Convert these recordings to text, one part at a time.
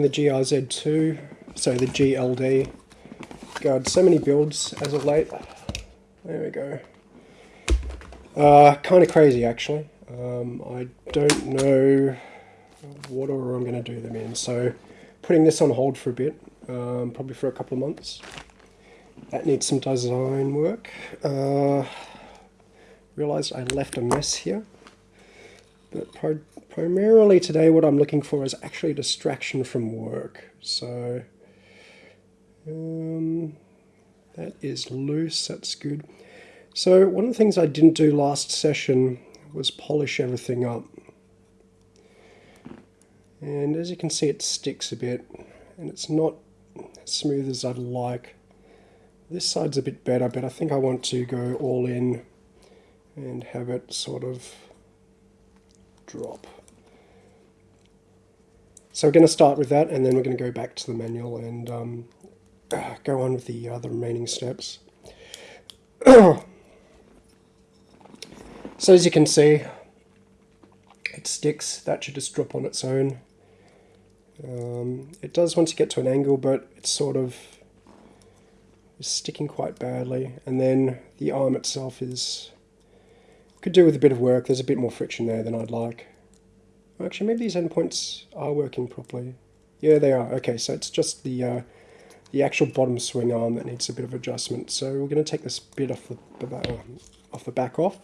the GRZ2, so the GLD. God, so many builds as of late. There we go. Uh, kind of crazy actually. Um, I don't know what order I'm going to do them in, so putting this on hold for a bit, um, probably for a couple of months. That needs some design work. Uh, realized I left a mess here. But primarily today what I'm looking for is actually distraction from work. So um, that is loose, that's good. So one of the things I didn't do last session was polish everything up. And as you can see it sticks a bit and it's not as smooth as I'd like. This side's a bit better but I think I want to go all in and have it sort of drop. So we're going to start with that and then we're going to go back to the manual and um, go on with the other remaining steps. so as you can see, it sticks. That should just drop on its own. Um, it does once you get to an angle, but it's sort of sticking quite badly. And then the arm itself is could do with a bit of work. There's a bit more friction there than I'd like. Actually, maybe these endpoints are working properly. Yeah, they are. Okay, so it's just the uh, the actual bottom swing arm that needs a bit of adjustment. So we're going to take this bit off the, the off the back off.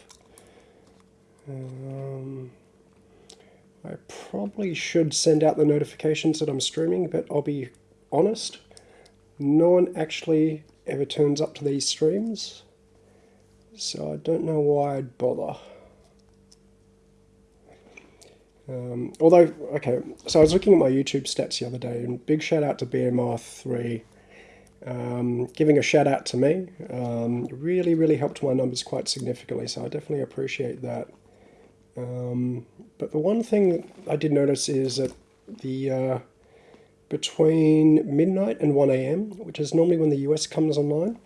Um, I probably should send out the notifications that I'm streaming, but I'll be honest, no one actually ever turns up to these streams. So I don't know why I'd bother. Um, although, okay, so I was looking at my YouTube stats the other day, and big shout out to BMR3, um, giving a shout out to me. Um, really, really helped my numbers quite significantly, so I definitely appreciate that. Um, but the one thing that I did notice is that the uh, between midnight and 1 a.m., which is normally when the US comes online,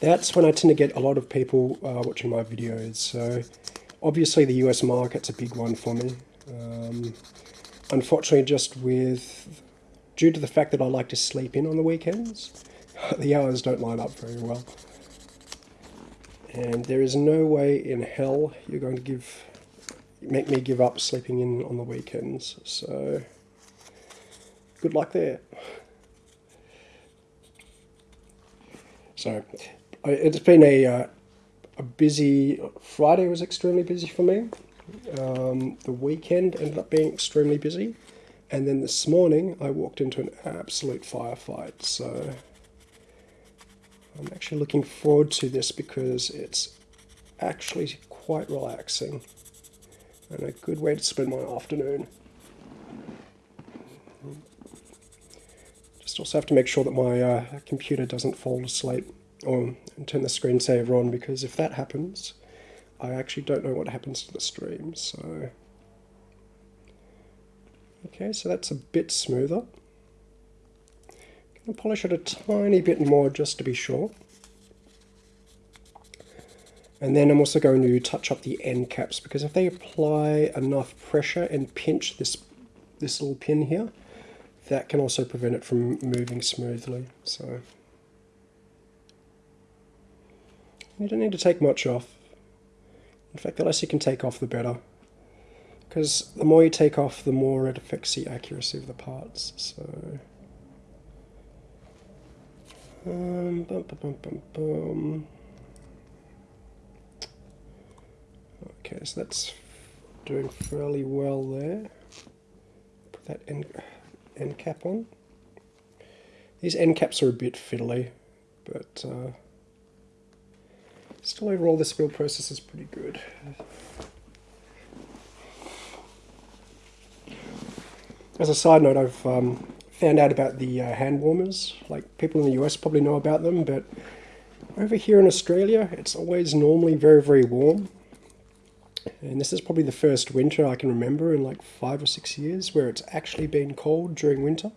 that's when I tend to get a lot of people uh, watching my videos. So obviously the US market's a big one for me. Um, unfortunately, just with due to the fact that I like to sleep in on the weekends, the hours don't line up very well. And there is no way in hell you're going to give make me give up sleeping in on the weekends. So good luck there. So it's been a, uh, a busy, Friday was extremely busy for me. Um, the weekend ended up being extremely busy. And then this morning I walked into an absolute firefight. So I'm actually looking forward to this because it's actually quite relaxing and a good way to spend my afternoon. Just also have to make sure that my uh, computer doesn't fall asleep or turn the screensaver on because if that happens, I actually don't know what happens to the stream. So, okay, so that's a bit smoother. Gonna polish it a tiny bit more just to be sure. And then I'm also going to touch up the end caps because if they apply enough pressure and pinch this this little pin here, that can also prevent it from moving smoothly. So You don't need to take much off. In fact, the less you can take off, the better. Because the more you take off, the more it affects the accuracy of the parts. So, um, bum, bum, bum, Okay, so that's doing fairly well there. Put that end, end cap on. These end caps are a bit fiddly, but uh, Still overall this build process is pretty good. As a side note, I've um, found out about the uh, hand warmers. Like people in the US probably know about them, but over here in Australia, it's always normally very, very warm. And this is probably the first winter I can remember in like five or six years where it's actually been cold during winter.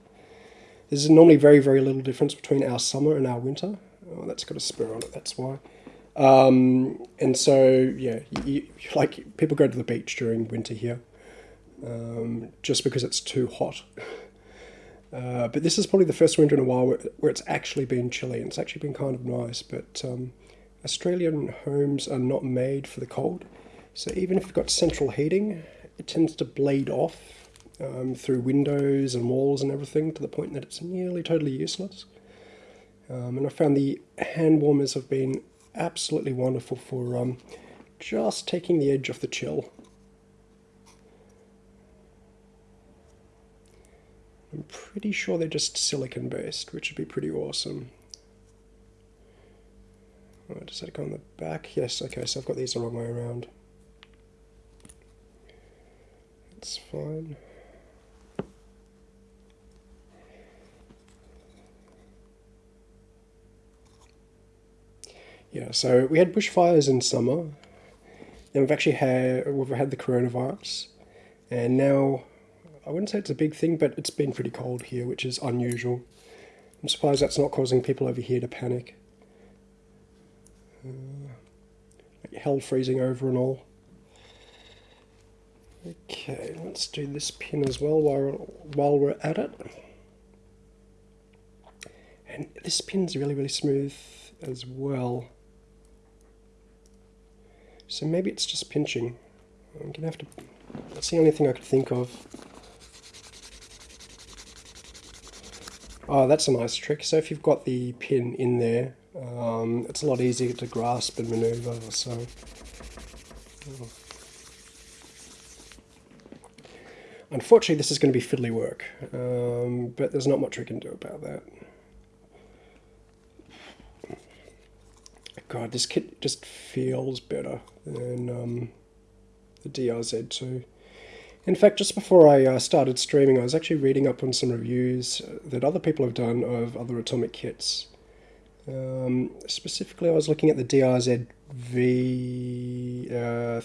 There's normally very, very little difference between our summer and our winter. Oh, that's got a spur on it, that's why. Um, and so, yeah, you, like people go to the beach during winter here um, just because it's too hot. Uh, but this is probably the first winter in a while where, where, it's actually been chilly and it's actually been kind of nice. But um, Australian homes are not made for the cold. So even if you've got central heating, it tends to bleed off um, through windows and walls and everything to the point that it's nearly totally useless. Um, and I found the hand warmers have been absolutely wonderful for um, just taking the edge off the chill. I'm pretty sure they're just silicon based, which would be pretty awesome. Oh, does that go on the back? Yes, okay, so I've got these the wrong way around. That's fine. Yeah, so we had bushfires in summer, and we've actually had we've had the coronavirus, and now I wouldn't say it's a big thing, but it's been pretty cold here, which is unusual. I'm surprised that's not causing people over here to panic. Uh, like hell freezing over and all. Okay, let's do this pin as well while, while we're at it. And this pin's really, really smooth as well. So maybe it's just pinching. I'm gonna have to, that's the only thing I could think of. Oh, that's a nice trick. So if you've got the pin in there, um, it's a lot easier to grasp and maneuver. So, oh. unfortunately, this is going to be fiddly work, um, but there's not much we can do about that. God, this kit just feels better than um, the DRZ2. In fact, just before I uh, started streaming, I was actually reading up on some reviews that other people have done of other Atomic kits. Um, specifically, I was looking at the DRZ V3. Uh,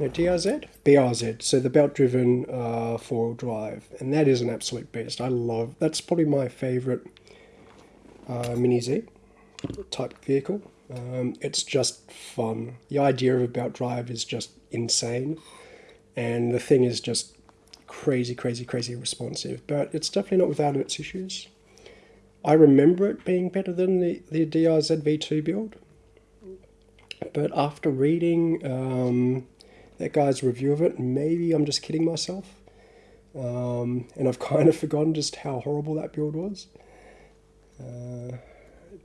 no, DRZ? BRZ, so the belt-driven uh, four-wheel drive, and that is an absolute beast. I love, that's probably my favourite uh, Mini Z type vehicle. Um, it's just fun. The idea of a belt drive is just insane, and the thing is just crazy, crazy, crazy responsive. But it's definitely not without its issues. I remember it being better than the, the DRZ V2 build, but after reading um, that guy's review of it, maybe I'm just kidding myself. Um, and I've kind of forgotten just how horrible that build was. Uh,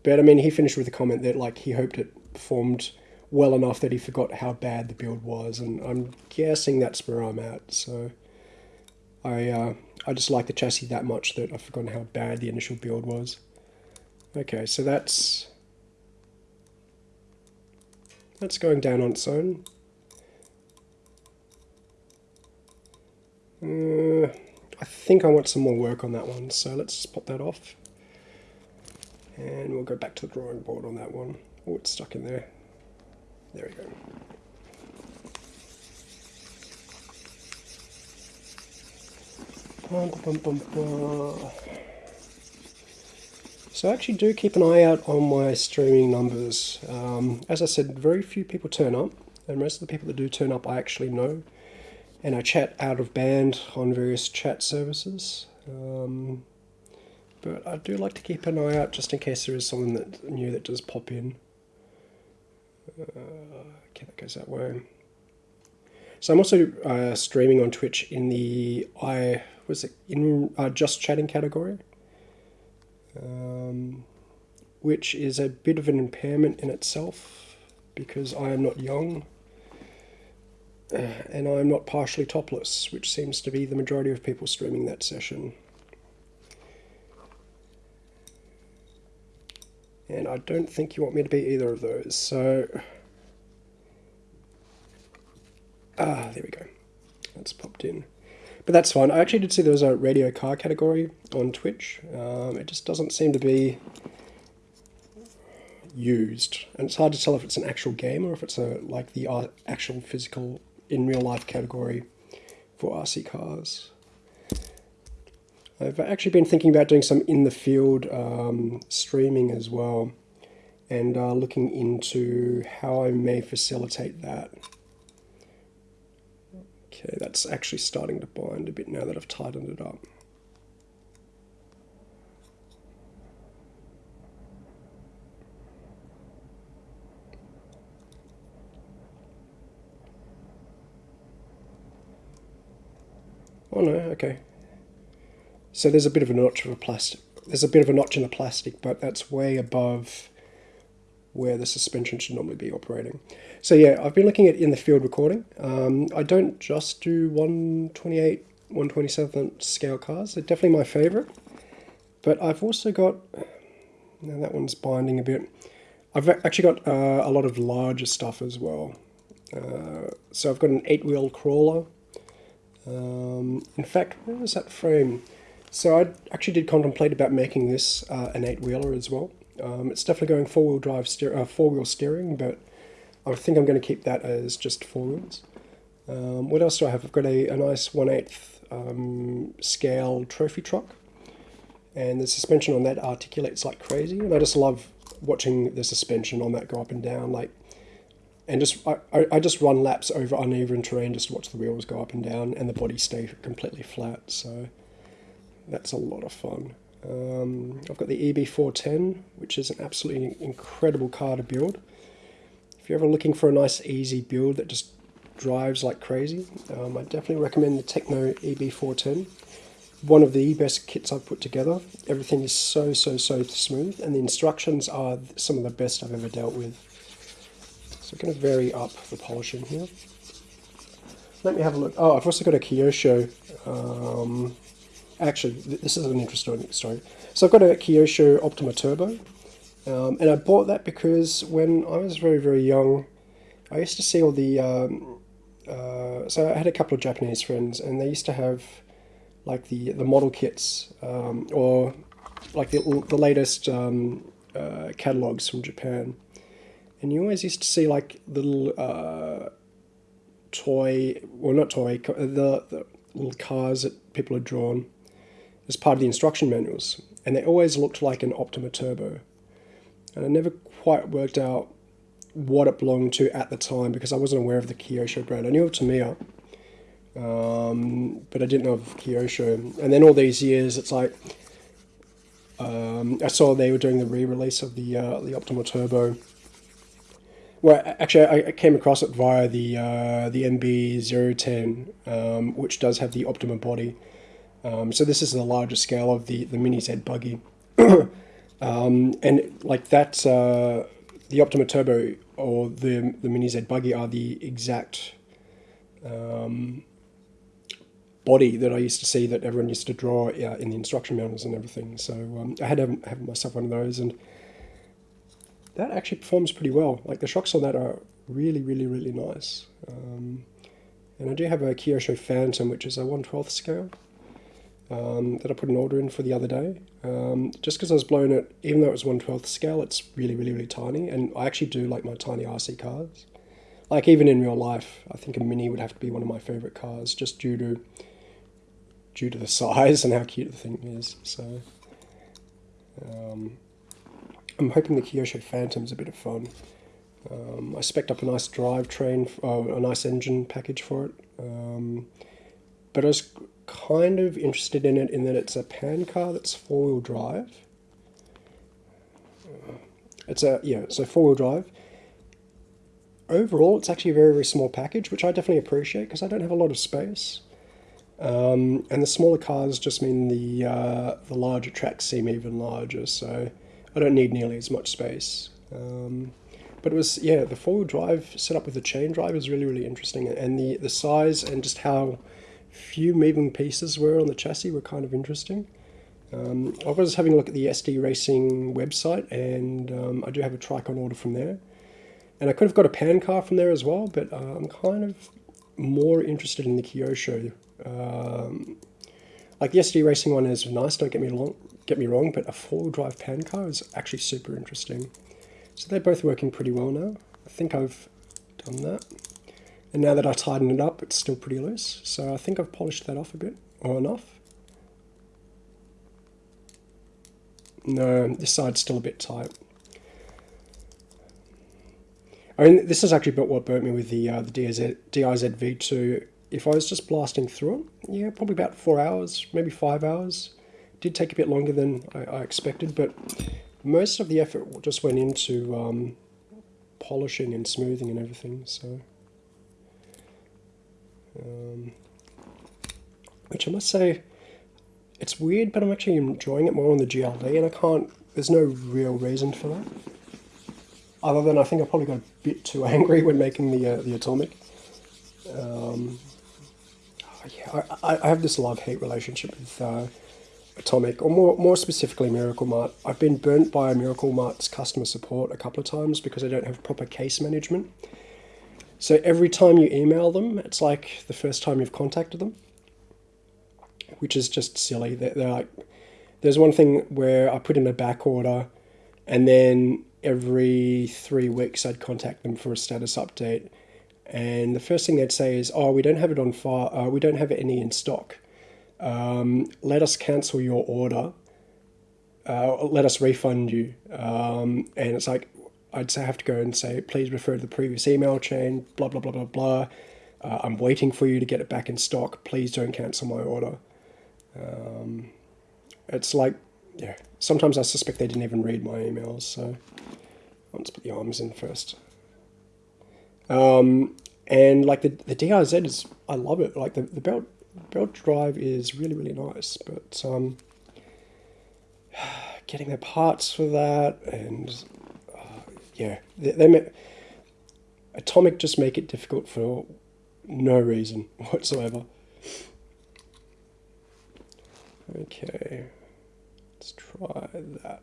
but I mean, he finished with a comment that like he hoped it performed well enough that he forgot how bad the build was, and I'm guessing that's where I'm at. So I uh, I just like the chassis that much that I've forgotten how bad the initial build was. Okay, so that's that's going down on its own. Uh, I think I want some more work on that one, so let's pop that off. And we'll go back to the drawing board on that one. Oh, it's stuck in there. There we go. So I actually do keep an eye out on my streaming numbers. Um, as I said, very few people turn up, and most of the people that do turn up I actually know. And I chat out of band on various chat services. Um, but I do like to keep an eye out just in case there is something that new that does pop in. Uh, okay, that goes that way. So I'm also uh, streaming on Twitch in the I was it in uh, just chatting category, um, which is a bit of an impairment in itself because I am not young uh, and I am not partially topless, which seems to be the majority of people streaming that session. And I don't think you want me to be either of those. So, ah, there we go. That's popped in. But that's fine. I actually did see there was a radio car category on Twitch. Um, it just doesn't seem to be used. And it's hard to tell if it's an actual game or if it's a like the uh, actual physical in real life category for RC cars. I've actually been thinking about doing some in the field um, streaming as well and uh, looking into how I may facilitate that. Okay, that's actually starting to bind a bit now that I've tightened it up. Oh no, okay. So there's a bit of a notch of a plastic. There's a bit of a notch in the plastic, but that's way above where the suspension should normally be operating. So yeah, I've been looking at in the field recording. Um, I don't just do 128, 127 scale cars. They're definitely my favorite. But I've also got, now that one's binding a bit. I've actually got uh, a lot of larger stuff as well. Uh, so I've got an eight wheel crawler. Um, in fact, where was that frame? So I actually did contemplate about making this uh, an eight wheeler as well. Um, it's definitely going four wheel drive, uh, four wheel steering, but I think I'm going to keep that as just four wheels. Um, what else do I have? I've got a, a nice 1 8 um, scale trophy truck, and the suspension on that articulates like crazy, and I just love watching the suspension on that go up and down, like, and just I, I just run laps over uneven terrain just to watch the wheels go up and down and the body stay completely flat. So that's a lot of fun. Um, I've got the EB410, which is an absolutely incredible car to build. If you're ever looking for a nice easy build that just drives like crazy, um, I definitely recommend the Tekno EB410. One of the best kits I've put together. Everything is so, so, so smooth, and the instructions are some of the best I've ever dealt with. So I'm going to vary up the polishing here. Let me have a look. Oh, I've also got a Kyosho um, actually, this is an interesting story. So I've got a Kyosho Optima Turbo, um, and I bought that because when I was very, very young, I used to see all the, um, uh, so I had a couple of Japanese friends, and they used to have like the, the model kits, um, or like the, the latest um, uh, catalogs from Japan. And you always used to see like little uh, toy, well not toy, the, the little cars that people had drawn as part of the instruction manuals, and they always looked like an Optima Turbo. And I never quite worked out what it belonged to at the time because I wasn't aware of the Kyosho brand. I knew of Tamiya, um, but I didn't know of Kyosho. And then all these years, it's like um, I saw they were doing the re-release of the uh, the Optima Turbo. Well, actually, I came across it via the uh, the MB010, um, which does have the Optima body. Um, so this is the larger scale of the, the Mini Z buggy. um, and like that, uh, the Optima Turbo or the, the Mini Z buggy are the exact um, body that I used to see that everyone used to draw uh, in the instruction manuals and everything. So um, I had to have, have, myself one of those and that actually performs pretty well. Like the shocks on that are really, really, really nice. Um, and I do have a Kyosho Fantom, which is a 1 12th scale um, that I put an order in for the other day. Um, just because I was blown it, even though it was 1 12th scale, it's really, really, really tiny. And I actually do like my tiny RC cars. Like even in real life, I think a Mini would have to be one of my favorite cars just due to due to the size and how cute the thing is. So um, I'm hoping the Kyosho Fantom's a bit of fun. Um, I spec up a nice drivetrain, uh, a nice engine package for it. Um, but I was kind of interested in it in that it's a pan car that's four-wheel drive. It's a, yeah, so four-wheel drive. Overall, it's actually a very, very small package, which I definitely appreciate because I don't have a lot of space. Um, and the smaller cars just mean the, uh, the larger tracks seem even larger, so I don't need nearly as much space. Um, but it was, yeah, the four-wheel drive set up with the chain drive is really, really interesting. And the, the size and just how few moving pieces were on the chassis were kind of interesting. Um, I was having a look at the SD Racing website, and um, I do have a trike on order from there. And I could have got a pan car from there as well, but uh, I'm kind of more interested in the Kyosho. Um, like the SD Racing one is nice, don't get me wrong, get me wrong, but a four-wheel drive pan car is actually super interesting. So they're both working pretty well now. I think I've done that. And now that I tighten it up, it's still pretty loose. So I think I've polished that off a bit, or enough. No, this side's still a bit tight. I mean, this is actually about what burnt me with the uh, the DRZ, DRZ V2 if I was just blasting through it, yeah, probably about four hours, maybe five hours. Did take a bit longer than I, I expected, but most of the effort just went into um, polishing and smoothing and everything. So, um, which I must say, it's weird, but I'm actually enjoying it more on the GLD, and I can't. There's no real reason for that, other than I think I probably got a bit too angry when making the uh, the atomic. Um, yeah, I, I have this love hate relationship with uh, Atomic, or more more specifically Miracle Mart. I've been burnt by Miracle Mart's customer support a couple of times because I don't have proper case management. So every time you email them, it's like the first time you've contacted them, which is just silly. They're, they're like, there's one thing where I put in a back order, and then every three weeks I'd contact them for a status update and the first thing they'd say is, "Oh, we don't have it on file. Uh, we don't have any in stock. Um, let us cancel your order. Uh, let us refund you." Um, and it's like I'd say have to go and say, "Please refer to the previous email chain." Blah blah blah blah blah. Uh, I'm waiting for you to get it back in stock. Please don't cancel my order. Um, it's like, yeah. Sometimes I suspect they didn't even read my emails. So let's put the arms in first. Um, and like the the DIZ is, I love it. Like the the belt belt drive is really really nice, but um, getting the parts for that and yeah, they, they Atomic just make it difficult for no reason whatsoever. Okay, let's try that.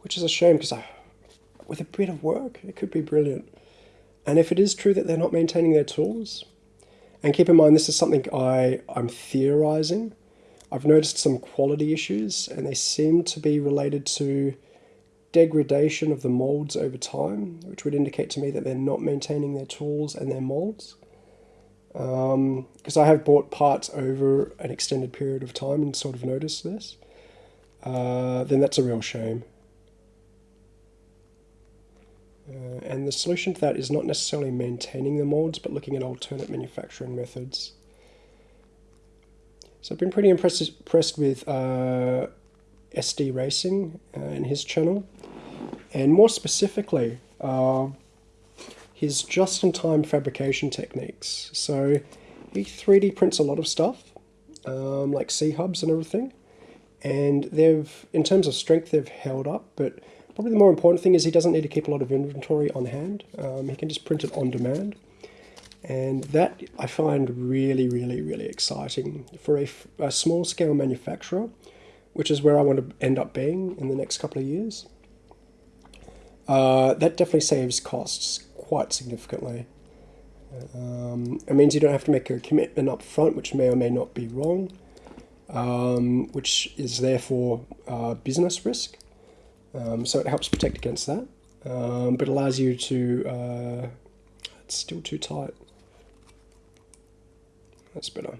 which is a shame because with a bit of work, it could be brilliant. And if it is true that they're not maintaining their tools, and keep in mind this is something I, I'm theorizing, I've noticed some quality issues and they seem to be related to degradation of the molds over time, which would indicate to me that they're not maintaining their tools and their molds. Because um, I have bought parts over an extended period of time and sort of noticed this, uh, then that's a real shame. Uh, and the solution to that is not necessarily maintaining the molds, but looking at alternate manufacturing methods. So I've been pretty impressed, impressed with uh, SD Racing uh, and his channel, and more specifically, uh, his just-in-time fabrication techniques. So he 3D prints a lot of stuff, um, like C-hubs and everything, and they've, in terms of strength, they've held up, but Probably the more important thing is he doesn't need to keep a lot of inventory on hand. Um, he can just print it on demand. And that I find really, really, really exciting for a, a small scale manufacturer, which is where I want to end up being in the next couple of years. Uh, that definitely saves costs quite significantly. Um, it means you don't have to make a commitment up front, which may or may not be wrong, um, which is therefore uh, business risk. Um, so it helps protect against that, um, but allows you to, uh, it's still too tight. That's better.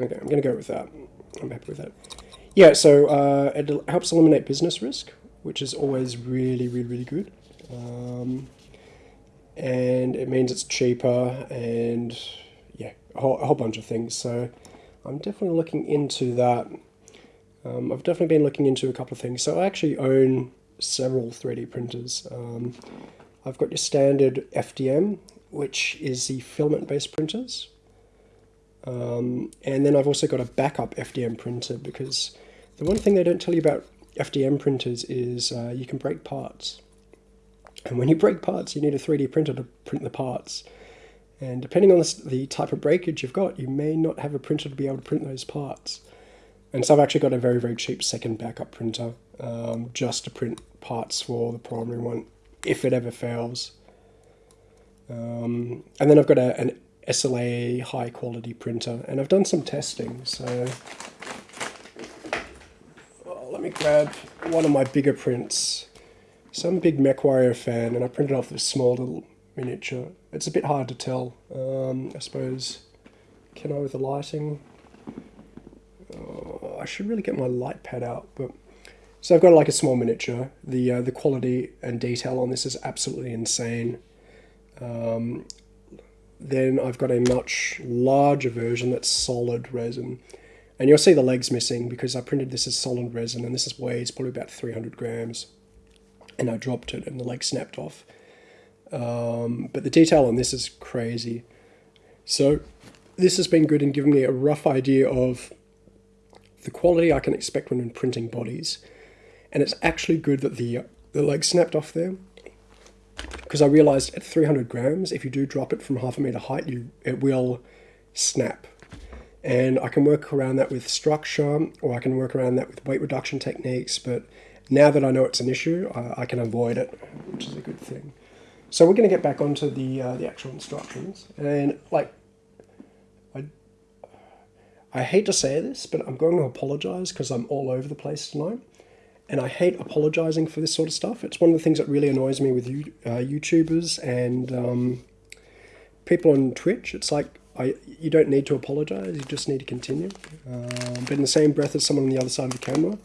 Okay, I'm going to go with that. I'm happy with that. Yeah, so uh, it helps eliminate business risk, which is always really, really, really good. Um, and it means it's cheaper and yeah, a whole, a whole bunch of things. So I'm definitely looking into that. Um, I've definitely been looking into a couple of things. So I actually own several 3D printers. Um, I've got your standard FDM, which is the filament-based printers. Um, and then I've also got a backup FDM printer because the one thing they don't tell you about FDM printers is uh, you can break parts. And when you break parts, you need a 3D printer to print the parts. And depending on the, the type of breakage you've got, you may not have a printer to be able to print those parts. And so I've actually got a very, very cheap second backup printer um, just to print parts for the primary one if it ever fails. Um, and then I've got a, an SLA high quality printer and I've done some testing. So well, let me grab one of my bigger prints. So I'm a big MechWarrior fan and I printed off this small little miniature. It's a bit hard to tell, um, I suppose. Can I with the lighting? Oh, I should really get my light pad out, but so I've got like a small miniature. The uh, the quality and detail on this is absolutely insane. Um, then I've got a much larger version that's solid resin. And you'll see the legs missing because I printed this as solid resin and this is weighs probably about 300 grams. And I dropped it and the leg snapped off. Um, but the detail on this is crazy. So this has been good in giving me a rough idea of the quality I can expect when I'm printing bodies. And it's actually good that the, the leg snapped off there because I realized at 300 grams, if you do drop it from half a meter height, you it will snap. And I can work around that with structure, or I can work around that with weight reduction techniques. But now that I know it's an issue, I, I can avoid it, which is a good thing. So we're going to get back onto the uh, the actual instructions, and like, I I hate to say this, but I'm going to apologize because I'm all over the place tonight and I hate apologizing for this sort of stuff. It's one of the things that really annoys me with you, uh, YouTubers and um, people on Twitch. It's like I you don't need to apologize. You just need to continue. Um, but in the same breath as someone on the other side of the camera,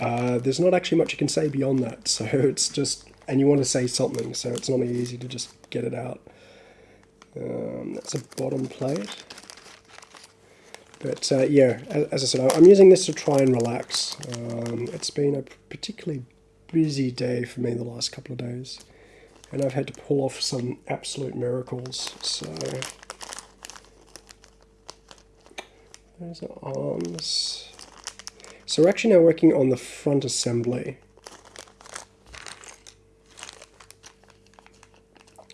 uh, there's not actually much you can say beyond that. So it's just and you want to say something, so it's not easy to just get it out. Um, that's a bottom plate. But uh, yeah, as, I said, I'm using this to try and relax. Um, it's been a particularly busy day for me the last couple of days. And I've had to pull off some absolute miracles. So there's the arms. So we're actually now working on the front assembly.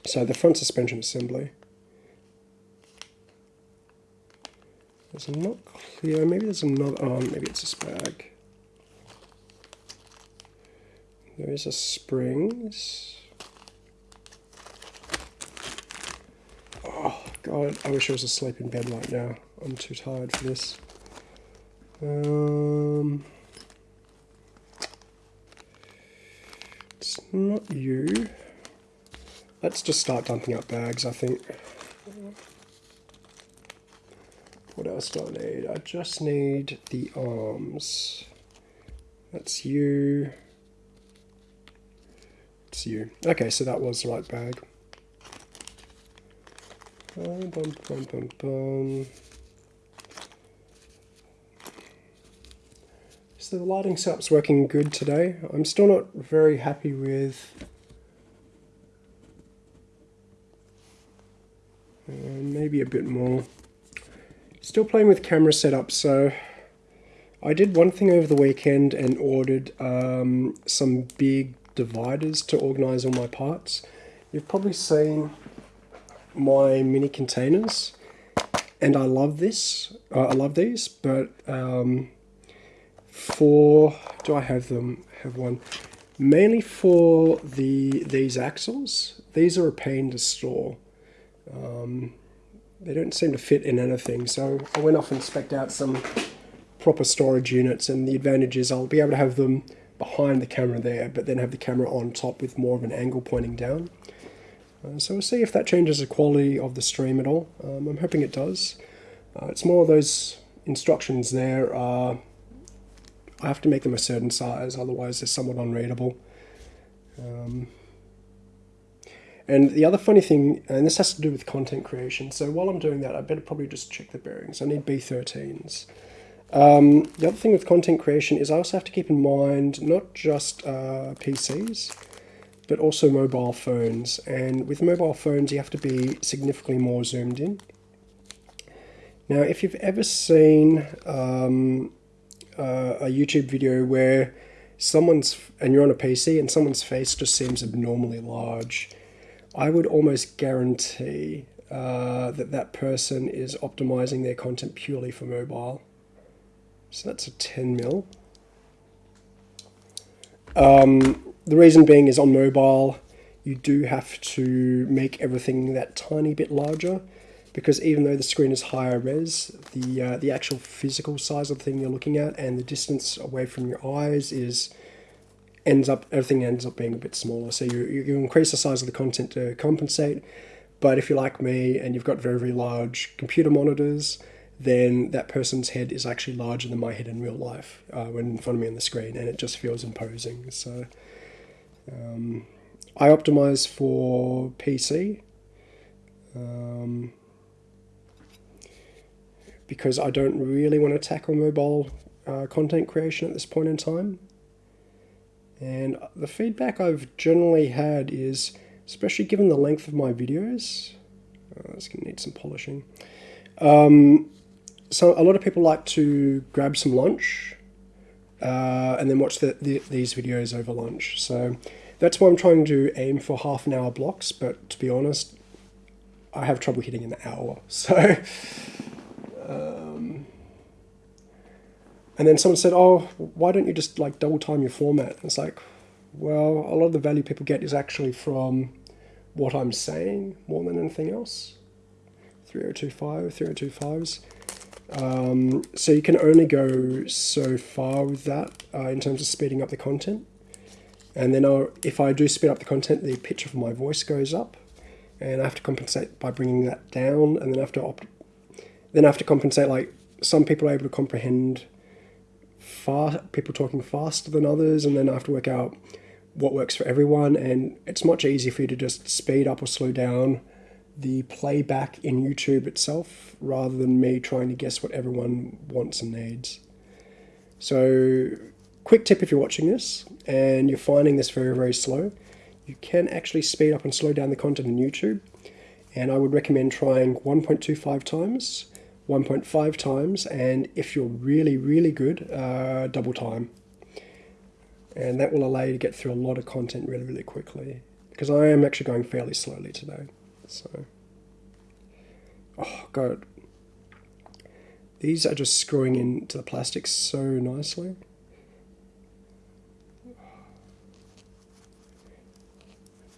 So the front suspension assembly. It's not clear. Maybe there's another. Oh, maybe it's a bag. There is a springs. Oh god, I wish I was asleep in bed right now. I'm too tired for this. Um, it's not you. Let's just start dumping out bags, I think. What else do I need? I just need the arms. That's you. It's you. Okay, so that was the right bag. So the lighting setup's working good today. I'm still not very happy with uh, maybe a bit more. Still playing with camera setup, so I did one thing over the weekend and ordered um, some big dividers to organize all my parts. You've probably seen my mini containers and I love this. Uh, I love these, but um, for do I have them? Have one mainly for the these axles. These are a pain to store. Um, they don't seem to fit in anything. So I went off and spec'd out some proper storage units and the advantage is I'll be able to have them behind the camera there but then have the camera on top with more of an angle pointing down. Uh, so we'll see if that changes the quality of the stream at all. Um, I'm hoping it does. Uh, it's more of those instructions there are I have to make them a certain size otherwise they're somewhat unreadable. Um, and the other funny thing, and this has to do with content creation, so while I'm doing that, I better probably just check the bearings. I need B13s. Um, the other thing with content creation is I also have to keep in mind not just uh, PCs, but also mobile phones. And with mobile phones, you have to be significantly more zoomed in. Now, if you've ever seen um, uh, a YouTube video where someone's, and you're on a PC, and someone's face just seems abnormally large, I would almost guarantee uh, that that person is optimizing their content purely for mobile. So that's a 10 mil. Um, the reason being is on mobile, you do have to make everything that tiny bit larger because even though the screen is higher res, the uh, the actual physical size of the thing you're looking at and the distance away from your eyes is ends up everything ends up being a bit smaller. So you, you increase the size of the content to compensate. But if you're like me and you've got very, very large computer monitors, then that person's head is actually larger than my head in real life uh, when in front of me on the screen, and it just feels imposing. So um, I optimize for PC um, because I don't really want to tackle mobile uh, content creation at this point in time. And the feedback I've generally had is, especially given the length of my videos, uh, it's going to need some polishing. Um, so a lot of people like to grab some lunch uh, and then watch the, the, these videos over lunch. So that's why I'm trying to aim for half an hour blocks. But to be honest, I have trouble hitting an hour. So, um, and then someone said, "Oh, why don't you just like double time your format?" And it's like, well, a lot of the value people get is actually from what I'm saying more than anything else. 3025, 3025s. Um, so you can only go so far with that uh, in terms of speeding up the content. And then I'll, if I do speed up the content, the pitch of my voice goes up, and I have to compensate by bringing that down, and then I have to opt, then I have to compensate. Like some people are able to comprehend far people talking faster than others, and then I have to work out what works for everyone. And it's much easier for you to just speed up or slow down the playback in YouTube itself rather than me trying to guess what everyone wants and needs. So, quick tip if you're watching this and you're finding this very, very slow, you can actually speed up and slow down the content in YouTube. And I would recommend trying 1.25 times, 1.5 times, and if you're really, really good, uh, double time. And that will allow you to get through a lot of content really, really quickly. Because I am actually going fairly slowly today. So, oh god, these are just screwing into the plastic so nicely.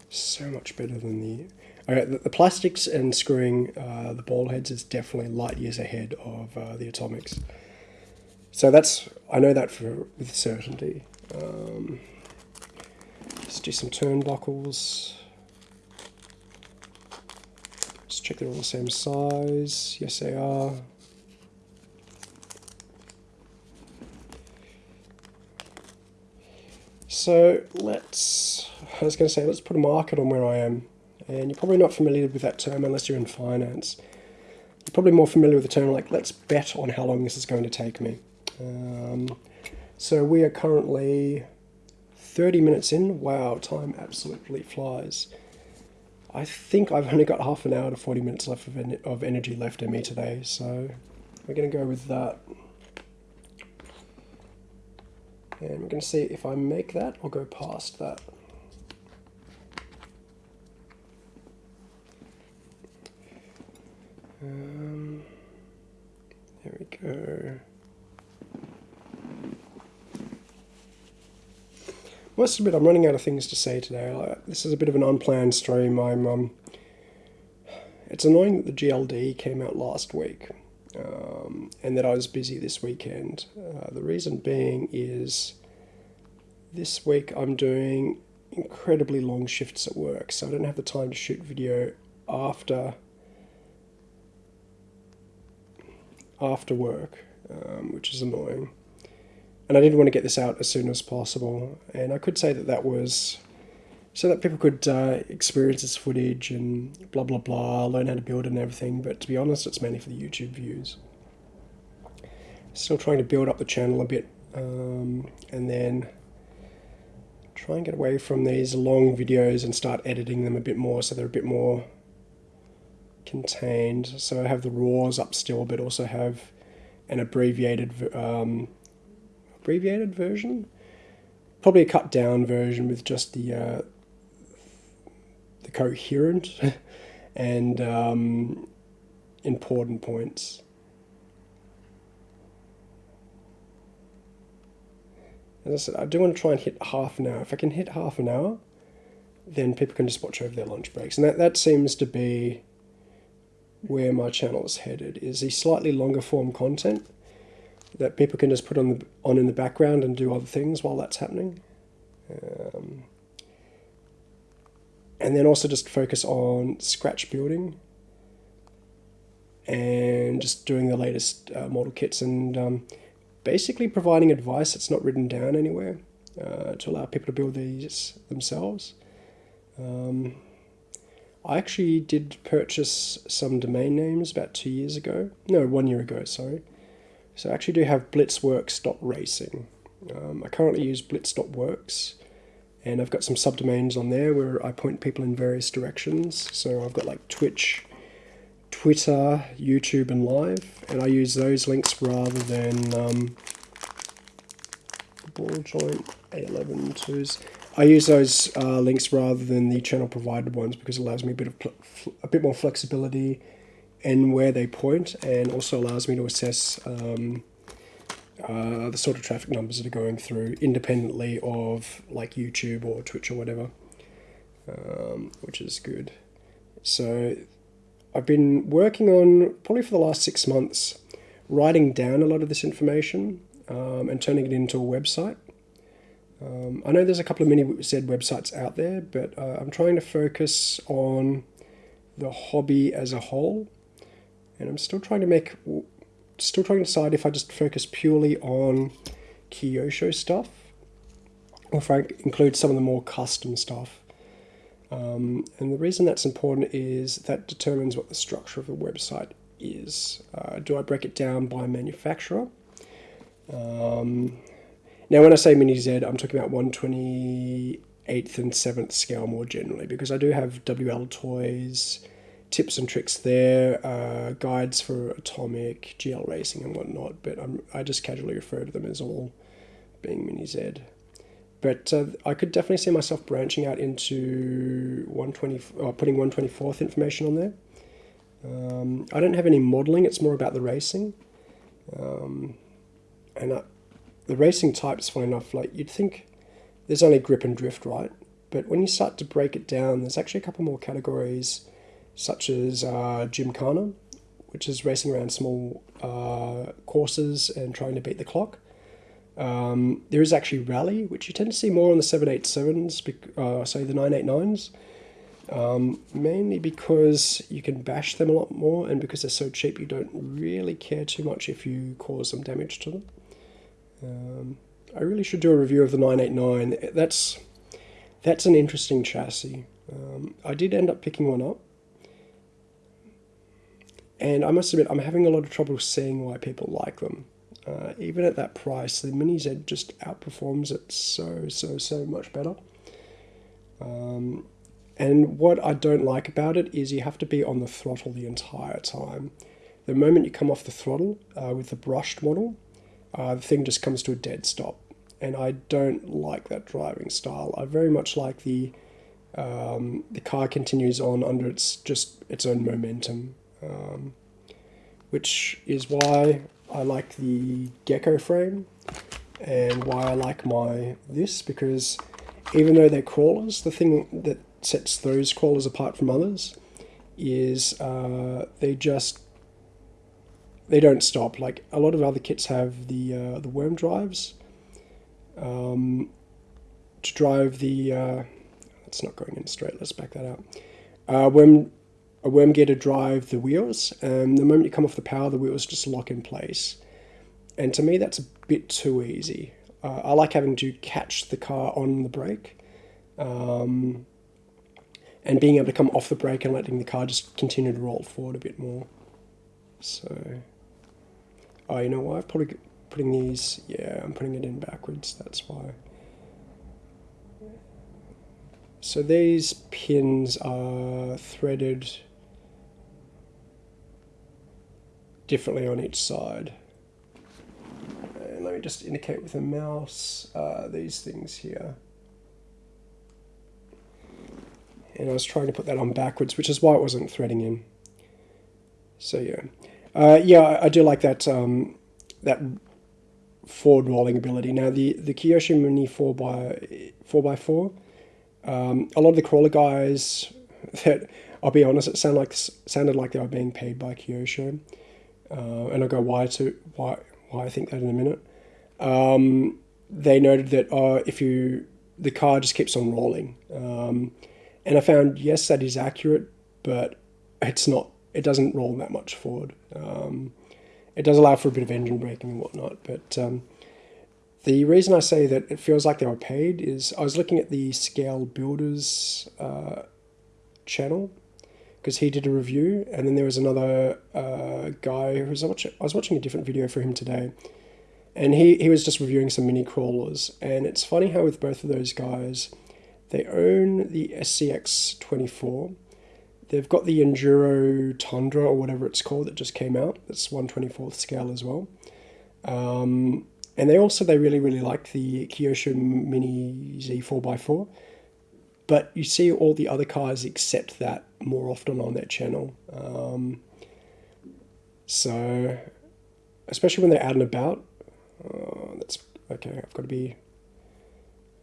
So much better than the. The, the plastics and screwing uh, the ball heads is definitely light years ahead of uh, the atomics. So that's I know that for with certainty. Um, let's do some turnbuckles Let's check they're all the same size. Yes, they are. So let's, I was going to say, let's put a market on where I am. And you're probably not familiar with that term unless you're in finance. You're probably more familiar with the term like, let's bet on how long this is going to take me. Um, so we are currently 30 minutes in. Wow, time absolutely flies. I think I've only got half an hour to 40 minutes left of, en of energy left in me today, so we're going to go with that. And we're going to see if I make that or go past that. Um, there we go. must admit, I'm running out of things to say today. This is a bit of an unplanned stream. I'm, um, it's annoying that the GLD came out last week um, and that I was busy this weekend. Uh, the reason being is this week I'm doing incredibly long shifts at work, so I don't have the time to shoot video after after work, um, which is annoying and I did want to get this out as soon as possible. And I could say that that was so that people could uh, experience this footage and blah blah blah, learn how to build it and everything. But to be honest, it's mainly for the YouTube views. Still trying to build up the channel a bit, um, and then try and get away from these long videos and start editing them a bit more so they're a bit more contained. So I have the raws up still, but also have an abbreviated um, abbreviated version. Probably a cut down version with just the uh, the coherent and um, important points. As I said, I do want to try and hit half an hour. If I can hit half an hour, then people can just watch over their lunch breaks. And that, that seems to be where my channel is headed, is a slightly longer form content that people can just put on the on in the background and do other things while that's happening. Um, and then also just focus on scratch building and just doing the latest uh, model kits and um, basically providing advice that's not written down anywhere uh, to allow people to build these themselves. Um, I actually did purchase some domain names about two years ago. No, one year ago, sorry. So I actually do have blitzworks.racing. Um, I currently use blitz.works and I've got some subdomains on there where I point people in various directions. So I've got like Twitch, Twitter, YouTube, and Live, and I use those links rather than um, ball joint A11 twos. I use those uh, links rather than the channel provided ones because it allows me a bit of a bit more flexibility in where they point, and also allows me to assess um, uh, the sort of traffic numbers that are going through independently of like YouTube or Twitch or whatever, um, which is good. So I've been working on probably for the last six months writing down a lot of this information um, and turning it into a website. Um, I know there's a couple of mini Z websites out there, but uh, I'm trying to focus on the hobby as a whole, and I'm still trying to make, still trying to decide if I just focus purely on Kyosho stuff, or if I include some of the more custom stuff. Um, and the reason that's important is that determines what the structure of the website is. Uh, do I break it down by manufacturer? Um, now, when I say mini Z, I'm talking about 128th and 7th scale more generally, because I do have WL toys, tips and tricks there, uh, guides for atomic, GL racing, and whatnot, but I'm, I just casually refer to them as all being mini Z. But uh, I could definitely see myself branching out into 120, uh, putting 124th information on there. Um, I don't have any modeling, it's more about the racing. Um, and I, the racing types, fun enough, like you'd think there's only grip and drift, right? But when you start to break it down, there's actually a couple more categories, such as uh, Gymkhana, which is racing around small uh, courses and trying to beat the clock. Um, there is actually Rally, which you tend to see more on the 787s, uh, say the 989s, um, mainly because you can bash them a lot more and because they're so cheap you don't really care too much if you cause some damage to them. Um, I really should do a review of the 989. That's that's an interesting chassis. Um, I did end up picking one up. And I must admit, I'm having a lot of trouble seeing why people like them. Uh, even at that price, the Mini Z just outperforms it so, so, so much better. Um, and what I don't like about it is you have to be on the throttle the entire time. The moment you come off the throttle uh, with the brushed model, uh, the thing just comes to a dead stop. And I don't like that driving style. I very much like the um, the car continues on under its just its own momentum, um, which is why I like the gecko frame and why I like my this because even though they're crawlers, the thing that sets those crawlers apart from others is uh, they just they don't stop. Like a lot of other kits have the uh, the worm drives um, to drive the. Uh, it's not going in straight. Let's back that out. Uh, worm a worm gear to drive the wheels, and the moment you come off the power, the wheels just lock in place. And to me, that's a bit too easy. Uh, I like having to catch the car on the brake. Um, and being able to come off the brake and letting the car just continue to roll forward a bit more. So, oh, you know what? I'm probably putting these, yeah, I'm putting it in backwards, that's why. So these pins are threaded differently on each side. And let me just indicate with a mouse uh, these things here and I was trying to put that on backwards, which is why it wasn't threading in. So yeah, uh, yeah, I, do like that um, that forward rolling ability. Now the the Kyosho Mini four by four by four, um, a lot of the crawler guys that I'll be honest, it sounded like sounded like they were being paid by Kyosho, uh, and I'll go why to why why I think that in a minute. Um, they noted that uh, if you the car just keeps on rolling. Um, and I found, yes, that is accurate, but it's not it doesn't roll that much forward. Um, it does allow for a bit of engine braking and whatnot, but um, the reason I say that it feels like they were paid is I was looking at the Scale Builders uh, channel because he did a review, and then there was another uh, guy who was watching. I was watching a different video for him today, and he he was just reviewing some mini crawlers, and it's funny how with both of those guys, they own the SCX twenty four. They've got the Enduro Tundra or whatever it's called that just came out. That's one twenty fourth scale as well. Um, and they also they really really like the Kyosho Mini Z four x four but you see all the other cars except that more often on their channel. Um, so, especially when they're out and about, uh, that's okay. I've got to be,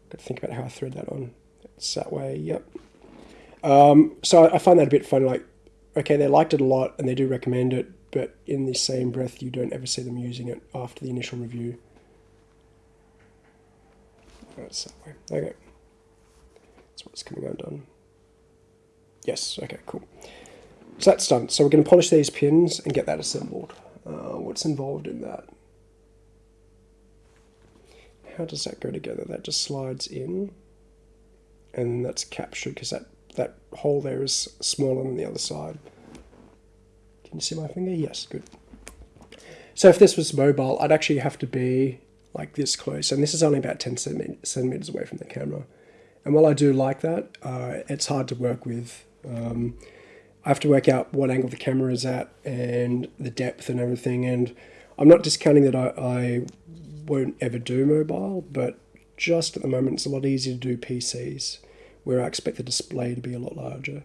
got to think about how I thread that on. It's that way. Yep. Um, so I, find that a bit funny. Like, okay, they liked it a lot and they do recommend it, but in the same breath, you don't ever see them using it after the initial review. That's that way. Okay. That's what's coming undone. Yes, okay, cool. So that's done. So we're going to polish these pins and get that assembled. Uh, what's involved in that? How does that go together? That just slides in and that's captured because that, that hole there is smaller than the other side. Can you see my finger? Yes, good. So if this was mobile, I'd actually have to be like this close, and this is only about 10 centimeters away from the camera. And while I do like that, uh, it's hard to work with. Um, I have to work out what angle the camera is at and the depth and everything. And I'm not discounting that I, I won't ever do mobile, but just at the moment it's a lot easier to do PCs where I expect the display to be a lot larger.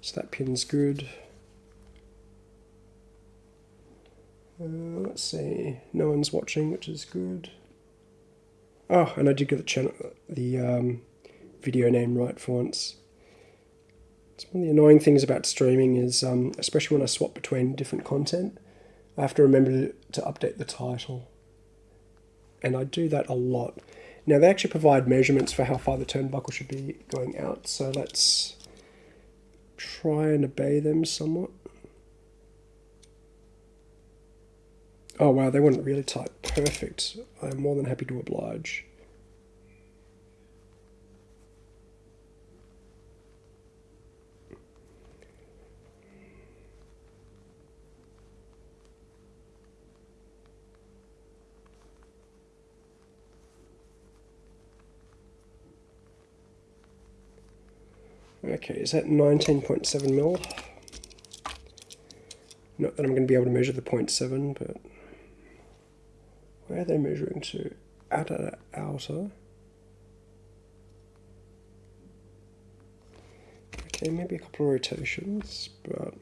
So that pin's good. Uh, let's see, no one's watching, which is good. Oh, and I did get the channel, the um, video name right for once. It's one of the annoying things about streaming is, um, especially when I swap between different content, I have to remember to, to update the title. And I do that a lot. Now they actually provide measurements for how far the turnbuckle should be going out, so let's try and obey them somewhat. Oh wow, they weren't really tight. Perfect. I'm more than happy to oblige. Okay, is that 19.7 mil? Not that I'm going to be able to measure the 0.7, but where are they measuring to? Outer, outer. Okay, maybe a couple of rotations, but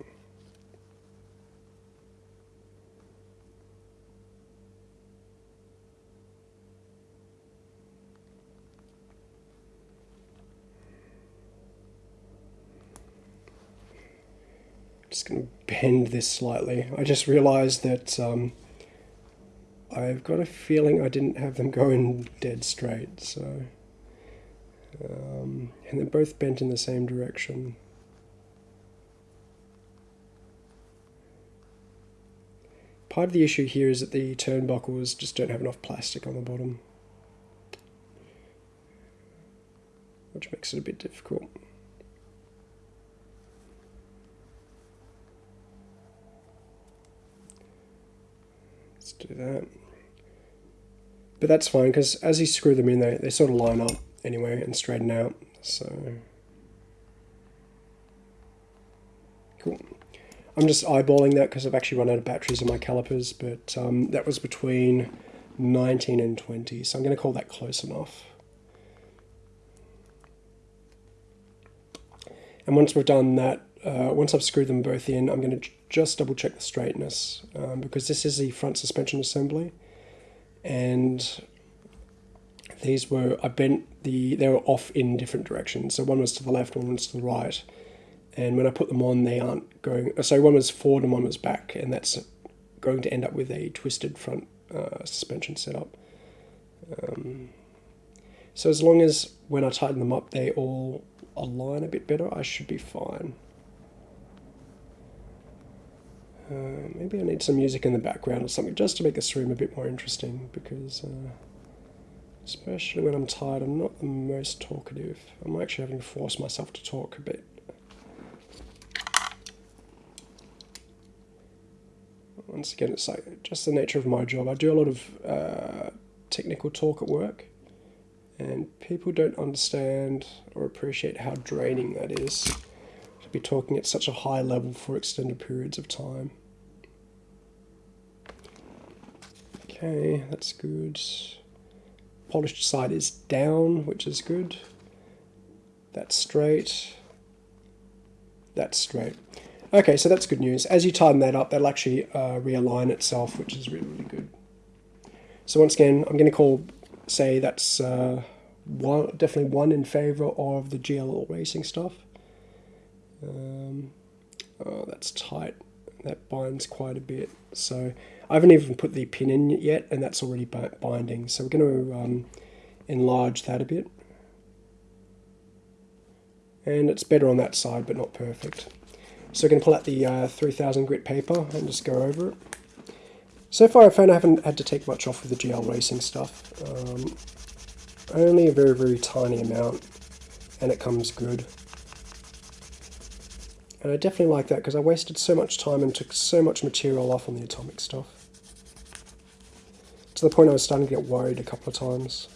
going to bend this slightly. I just realized that um, I've got a feeling I didn't have them going dead straight, so... Um, and they're both bent in the same direction. Part of the issue here is that the turnbuckles just don't have enough plastic on the bottom. Which makes it a bit difficult. Do that. But that's fine because as you screw them in, they, they sort of line up anyway and straighten out. So, cool. I'm just eyeballing that because I've actually run out of batteries in my calipers, but um, that was between 19 and 20, so I'm going to call that close enough. And once we've done that, uh, once I've screwed them both in, I'm going to just double check the straightness um, because this is the front suspension assembly. And these were I bent the they were off in different directions. So one was to the left one was to the right. And when I put them on they aren't going so one was forward and one was back. And that's going to end up with a twisted front uh, suspension setup. Um, so as long as when I tighten them up they all align a bit better I should be fine Uh, maybe I need some music in the background or something just to make the stream a bit more interesting because, uh, especially when I'm tired, I'm not the most talkative. I'm actually having to force myself to talk a bit. Once again, it's like just the nature of my job. I do a lot of uh, technical talk at work, and people don't understand or appreciate how draining that is to be talking at such a high level for extended periods of time. Okay, that's good. Polished side is down, which is good. That's straight. That's straight. Okay, so that's good news. As you tighten that up, that'll actually uh, realign itself, which is really, really good. So once again, I'm going to call, say that's uh, one, definitely one in favor of the GL racing stuff. Um, oh, that's tight. That binds quite a bit. So I haven't even put the pin in yet, and that's already binding. So we're going to um, enlarge that a bit. And it's better on that side, but not perfect. So we're going to pull out the uh, 3000 grit paper and just go over it. So far I found I haven't had to take much off with the GL Racing stuff. Um, only a very, very tiny amount, and it comes good. And I definitely like that because I wasted so much time and took so much material off on the atomic stuff. To the point I was starting to get worried a couple of times.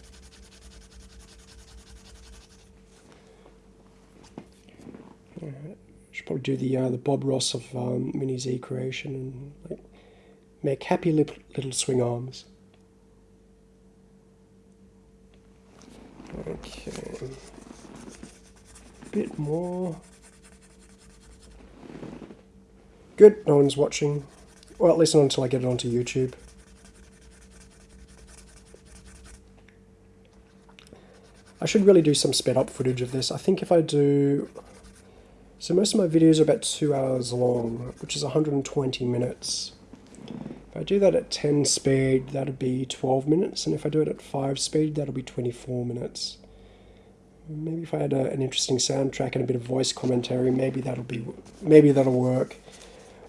Should probably do the uh, the Bob Ross of um, Mini Z creation and like, make happy little swing arms. Okay, a bit more. Good, no one's watching. Well, at least not until I get it onto YouTube. I should really do some sped up footage of this. I think if I do so most of my videos are about two hours long, which is 120 minutes. If I do that at 10 speed, that'll be 12 minutes, and if I do it at 5 speed, that'll be 24 minutes. Maybe if I had a, an interesting soundtrack and a bit of voice commentary, maybe that'll be maybe that'll work.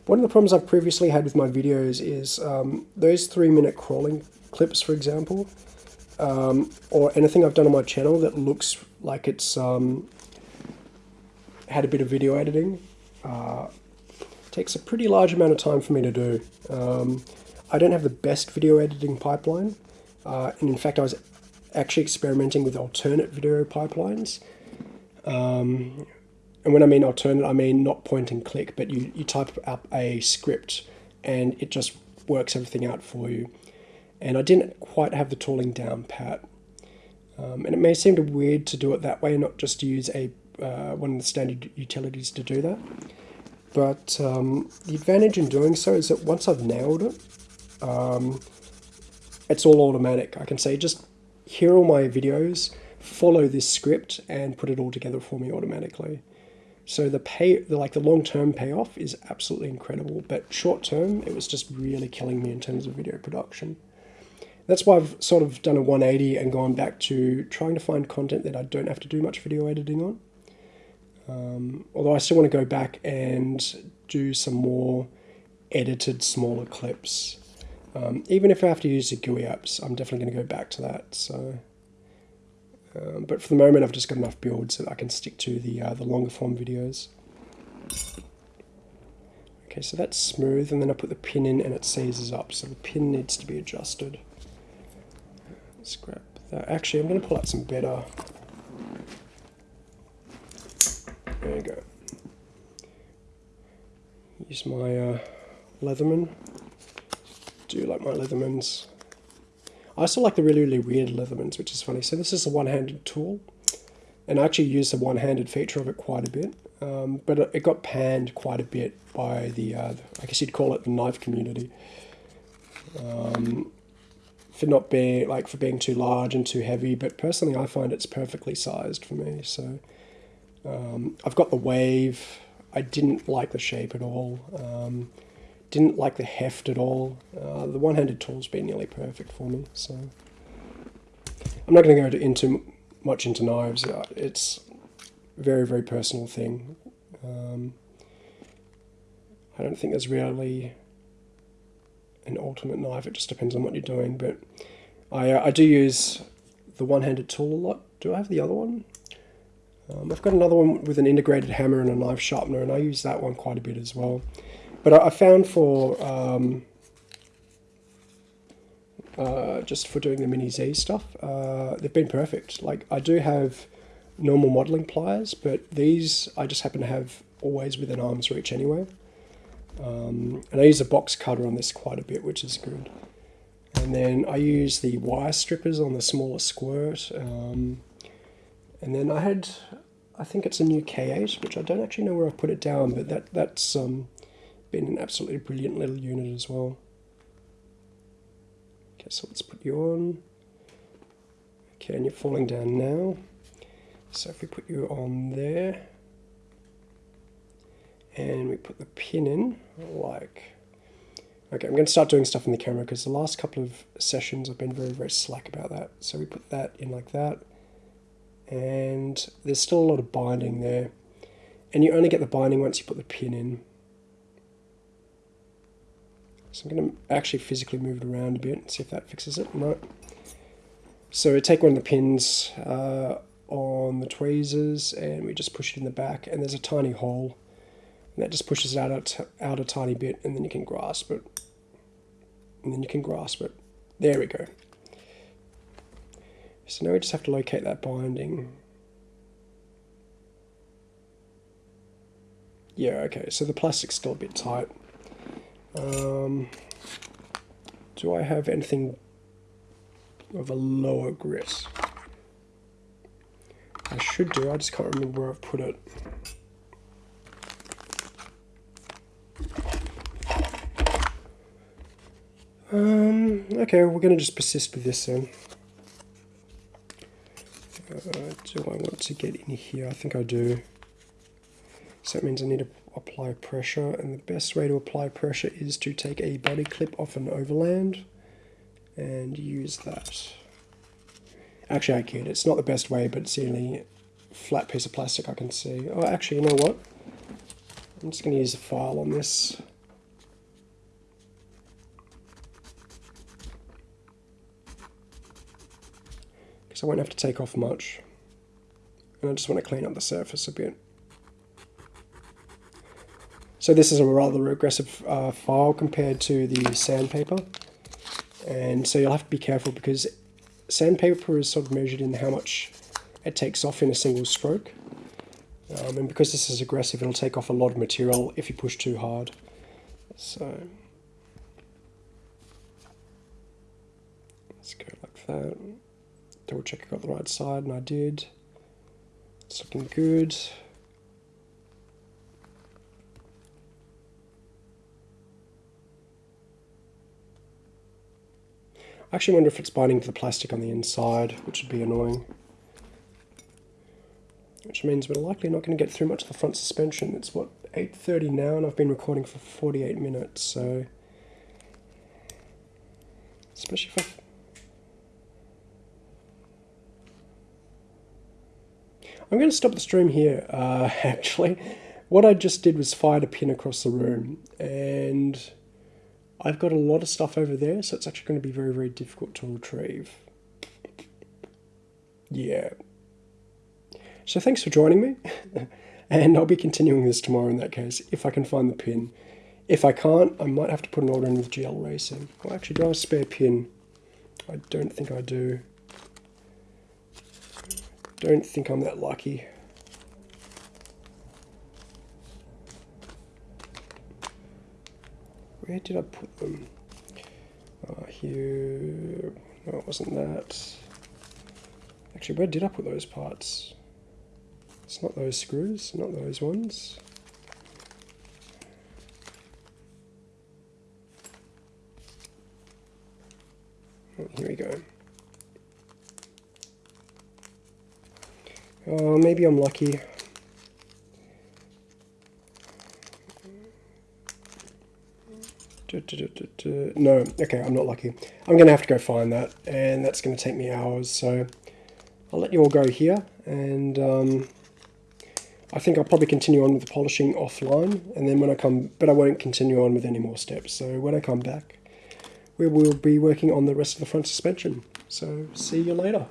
One of the problems I've previously had with my videos is um, those three minute crawling clips, for example, um, or anything I've done on my channel that looks like it's um, had a bit of video editing. Uh, takes a pretty large amount of time for me to do. Um, I don't have the best video editing pipeline, uh, and in fact I was actually experimenting with alternate video pipelines. Um, and when I mean alternate, I mean not point and click, but you, you type up a script and it just works everything out for you. And I didn't quite have the tooling down pat. Um, and it may seem weird to do it that way, not just use a uh, one of the standard utilities to do that. But um, the advantage in doing so is that once I've nailed it, um, it's all automatic. I can say just here are my videos, follow this script and put it all together for me automatically. So the pay, the, like the long-term payoff is absolutely incredible, but short-term, it was just really killing me in terms of video production. That's why I've sort of done a 180 and gone back to trying to find content that I don't have to do much video editing on. Um, although I still want to go back and do some more edited smaller clips. Um, even if I have to use the GUI apps, I'm definitely going to go back to that. So, um, But for the moment, I've just got enough builds that I can stick to the, uh, the longer form videos. Okay, so that's smooth, and then I put the pin in and it seizes up, so the pin needs to be adjusted. Scrap that. Actually, I'm going to pull out some better There you go. Use my uh, Leatherman. Do you like my Leathermans. I also like the really, really weird Leathermans, which is funny. So this is a one-handed tool. And I actually use the one-handed feature of it quite a bit. Um, but it got panned quite a bit by the, uh, I guess you'd call it the knife community. Um, for not being, like, for being too large and too heavy. But personally, I find it's perfectly sized for me. So um, I've got the wave. I didn't like the shape at all. Um, didn't like the heft at all. Uh, the one-handed tool's been nearly perfect for me. So I'm not going to go into much into knives. Uh, it's very very personal thing. Um, I don't think there's really an ultimate knife. It just depends on what you're doing. But I, uh, I do use the one-handed tool a lot. Do I have the other one? Um, I've got another one with an integrated hammer and a knife sharpener, and I use that one quite a bit as well. But I, I found for um, uh, just for doing the Mini Z stuff, uh, they've been perfect. Like I do have normal modeling pliers, but these I just happen to have always within arm's reach anyway. Um, and I use a box cutter on this quite a bit, which is good. And then I use the wire strippers on the smaller squirt. Um, and then I had, I think it's a new K8, which I don't actually know where I've put it down, but that that's um, been an absolutely brilliant little unit as well. Okay, so let's put you on. Okay, and you're falling down now. So if we put you on there, and we put the pin in, like, okay, I'm going to start doing stuff in the camera because the last couple of sessions I've been very, very slack about that. So we put that in like that, and there's still a lot of binding there. And you only get the binding once you put the pin in. So I'm going to actually physically move it around a bit and see if that fixes it. No. So we take one of the pins uh, on the tweezers and we just push it in the back and there's a tiny hole. And that just pushes it out out a tiny bit and then you can grasp it. And then you can grasp it. There we go. So now we just have to locate that binding. Yeah, okay, so the plastic's still a bit tight. Um, do I have anything of a lower grit? I should do, I just can't remember where I've put it. Um, okay, we're going to just persist with this then. Uh, do I want to get in here? I think I do. So that means I need to apply pressure and the best way to apply pressure is to take a body clip off an overland and use that. Actually I kid, it's not the best way but it's the only flat piece of plastic I can see. Oh actually you know what? I'm just going to use a file on this. Because I won't have to take off much. And I just want to clean up the surface a bit. So this is a rather aggressive uh, file compared to the sandpaper. And so you'll have to be careful because sandpaper is sort of measured in how much it takes off in a single stroke. Um, and because this is aggressive, it'll take off a lot of material if you push too hard. So let's go like that. Double check I got the right side, and I did. It's looking good. I actually wonder if it's binding to the plastic on the inside, which would be annoying. Which means we're likely not going to get through much of the front suspension. It's what, 8.30 now and I've been recording for 48 minutes, so... Especially if I... I'm going to stop the stream here, uh, actually. What I just did was fired a pin across the room, and I've got a lot of stuff over there, so it's actually going to be very, very difficult to retrieve. Yeah. So thanks for joining me, and I'll be continuing this tomorrow in that case, if I can find the pin. If I can't, I might have to put an order in with GL Racing. Well, actually, do I have a spare pin? I don't think I do. Don't think I'm that lucky. Where did I put them? Uh, here. No, it wasn't that. Actually, where did I put those parts? It's not those screws, not those ones. Oh, here we go. Oh, maybe I'm lucky. No, okay, I'm not lucky. I'm going to have to go find that, and that's going to take me hours, so I'll let you all go here, and um, I think I'll probably continue on with the polishing offline, and then when I come, but I won't continue on with any more steps. So when I come back, we will be working on the rest of the front suspension. So see you later.